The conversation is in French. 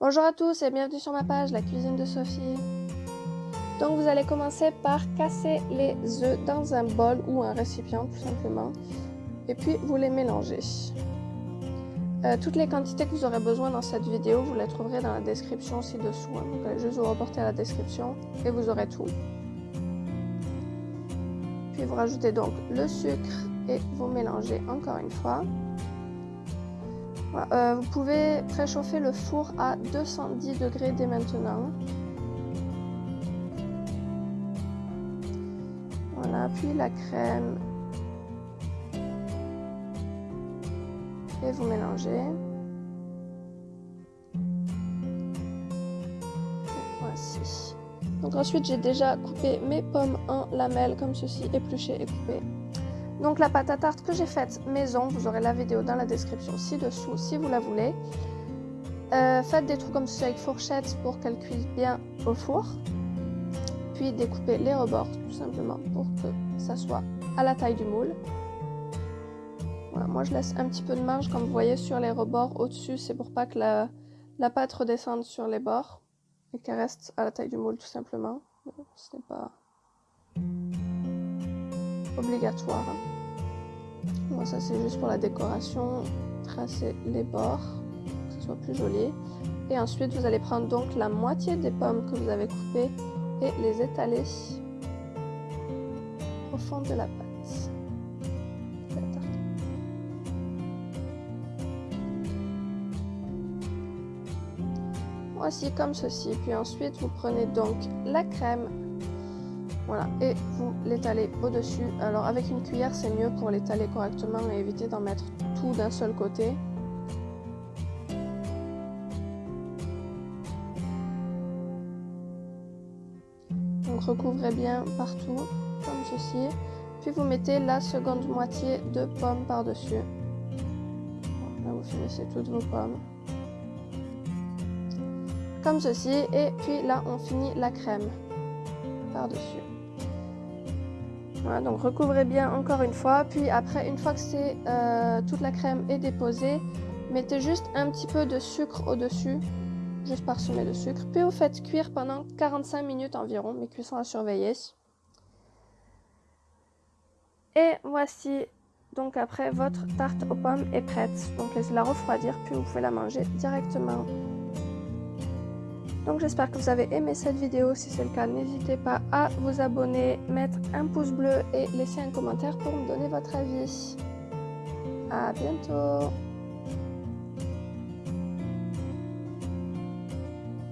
Bonjour à tous et bienvenue sur ma page La cuisine de Sophie. Donc vous allez commencer par casser les œufs dans un bol ou un récipient tout simplement et puis vous les mélangez. Euh, toutes les quantités que vous aurez besoin dans cette vidéo, vous les trouverez dans la description ci-dessous. Hein. Donc allez juste vous reporter à la description et vous aurez tout. Puis vous rajoutez donc le sucre et vous mélangez encore une fois. Euh, vous pouvez préchauffer le four à 210 degrés dès maintenant. Voilà, puis la crème. Et vous mélangez. voici. Donc ensuite, j'ai déjà coupé mes pommes en lamelles comme ceci, épluchées et coupées. Donc la pâte à tarte que j'ai faite maison, vous aurez la vidéo dans la description ci-dessous si vous la voulez. Euh, faites des trous comme ceci avec fourchette pour qu'elle cuise bien au four. Puis découpez les rebords tout simplement pour que ça soit à la taille du moule. Moi je laisse un petit peu de marge comme vous voyez sur les rebords au-dessus, c'est pour pas que la, la, pâte redescende sur les bords et qu'elle reste à la taille du moule tout simplement. Ce n'est pas obligatoire. Moi, ça c'est juste pour la décoration, tracer les bords, que ce soit plus joli. Et ensuite, vous allez prendre donc la moitié des pommes que vous avez coupées et les étaler au fond de la pâte. Voici comme ceci. Puis ensuite, vous prenez donc la crème voilà, et vous l'étalez au-dessus. Alors avec une cuillère, c'est mieux pour l'étaler correctement et éviter d'en mettre tout d'un seul côté. Donc recouvrez bien partout, comme ceci. Puis vous mettez la seconde moitié de pomme par-dessus. Là, vous finissez toutes vos pommes. Comme ceci. Et puis là, on finit la crème par-dessus. Donc recouvrez bien encore une fois. Puis après, une fois que euh, toute la crème est déposée, mettez juste un petit peu de sucre au-dessus, juste parsemé de sucre. Puis vous faites cuire pendant 45 minutes environ, mes cuissons à surveiller. Et voici, donc après, votre tarte aux pommes est prête. Donc laissez-la refroidir, puis vous pouvez la manger directement. Donc j'espère que vous avez aimé cette vidéo. Si c'est le cas, n'hésitez pas à vous abonner, mettre un pouce bleu et laisser un commentaire pour me donner votre avis. A bientôt